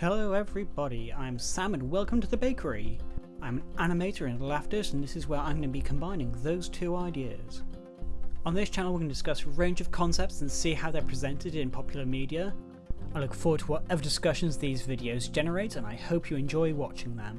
Hello everybody, I'm Sam and welcome to the bakery. I'm an animator and Laughter's and this is where I'm going to be combining those two ideas. On this channel we're going to discuss a range of concepts and see how they're presented in popular media. I look forward to whatever discussions these videos generate and I hope you enjoy watching them.